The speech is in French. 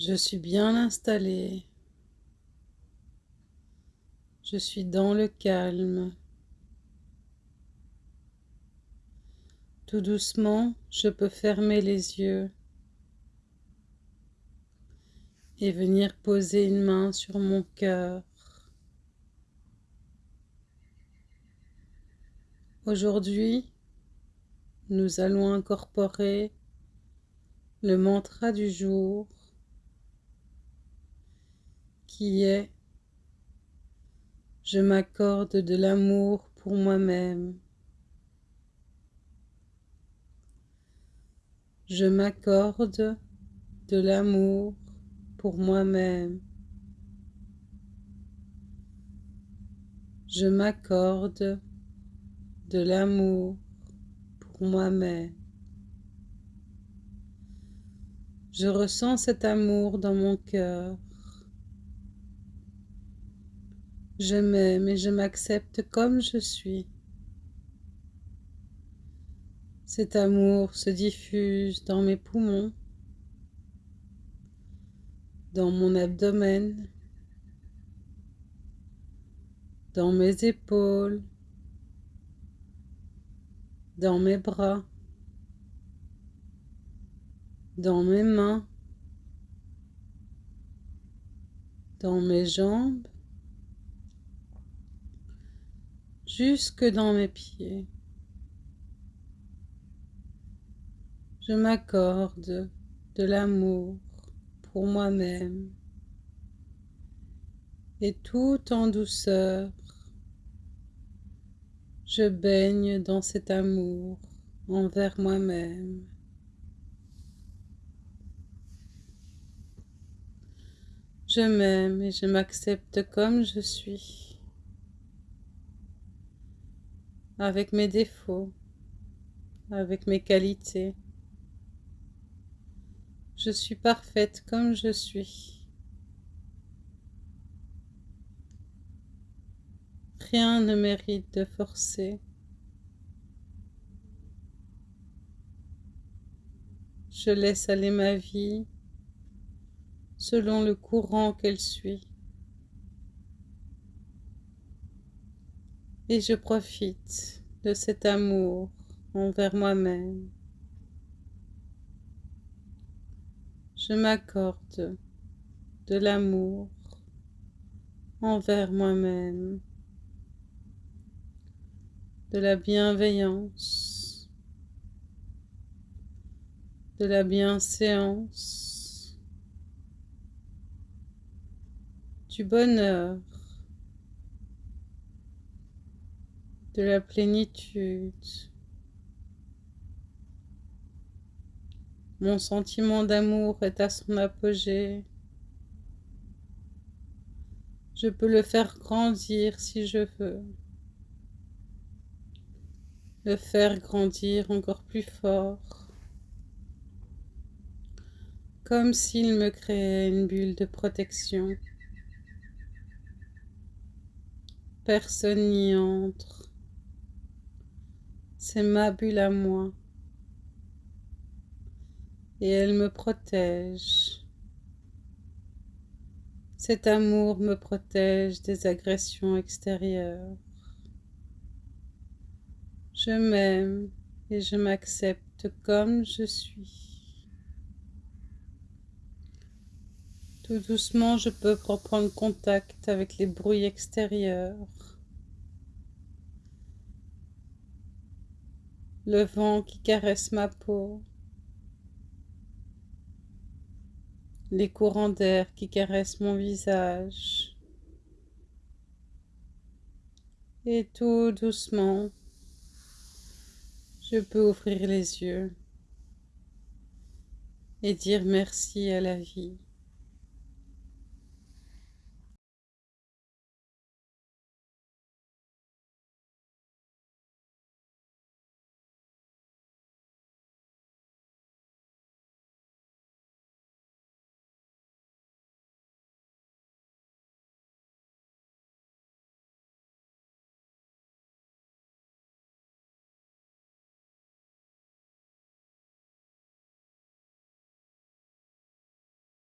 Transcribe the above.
Je suis bien installé. Je suis dans le calme. Tout doucement, je peux fermer les yeux et venir poser une main sur mon cœur. Aujourd'hui, nous allons incorporer le mantra du jour qui est je m'accorde de l'amour pour moi-même. Je m'accorde de l'amour pour moi-même. Je m'accorde de l'amour pour moi-même. Je ressens cet amour dans mon cœur. Je m'aime et je m'accepte comme je suis. Cet amour se diffuse dans mes poumons, dans mon abdomen, dans mes épaules, dans mes bras, dans mes mains, dans mes jambes, jusque dans mes pieds. Je m'accorde de l'amour pour moi-même et tout en douceur, je baigne dans cet amour envers moi-même. Je m'aime et je m'accepte comme je suis, avec mes défauts, avec mes qualités, je suis parfaite comme je suis. Rien ne mérite de forcer. Je laisse aller ma vie selon le courant qu'elle suit. Et je profite de cet amour envers moi-même. je m'accorde de l'amour envers moi-même, de la bienveillance, de la bienséance, du bonheur, de la plénitude. Mon sentiment d'amour est à son apogée. Je peux le faire grandir si je veux. Le faire grandir encore plus fort. Comme s'il me créait une bulle de protection. Personne n'y entre. C'est ma bulle à moi et elle me protège. Cet amour me protège des agressions extérieures. Je m'aime et je m'accepte comme je suis. Tout doucement, je peux reprendre contact avec les bruits extérieurs. Le vent qui caresse ma peau. les courants d'air qui caressent mon visage. Et tout doucement, je peux ouvrir les yeux et dire merci à la vie.